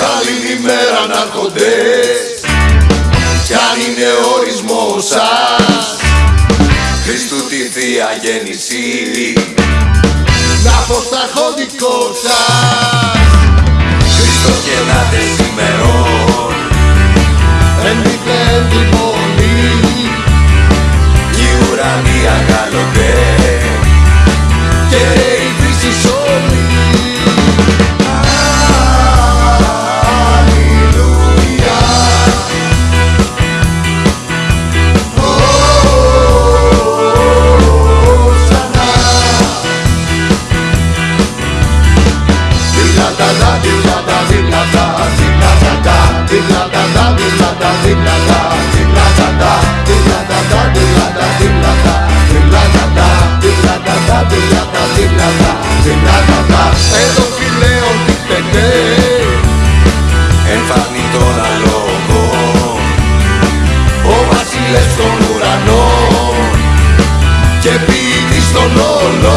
Καλή ημέρα κι αν είναι ορισμός σας Χριστού τη Θεία να πω στα σας Χριστός και να lo dolor.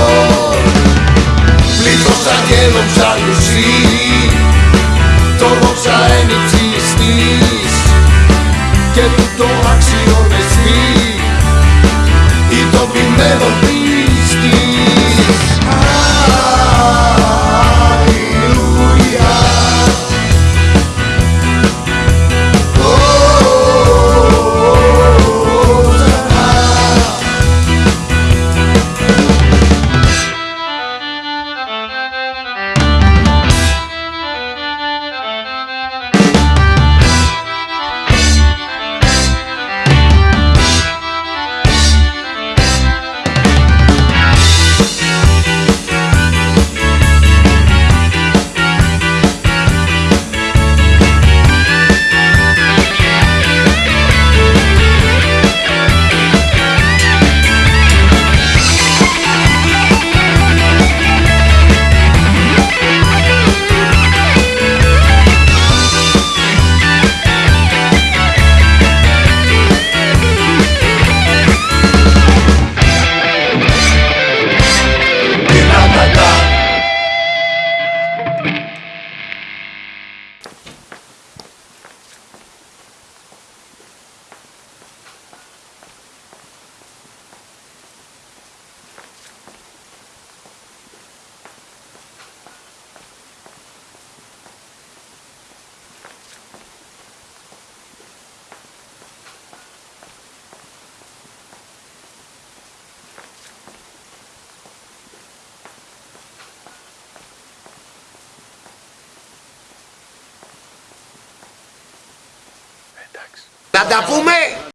Να τα πούμε!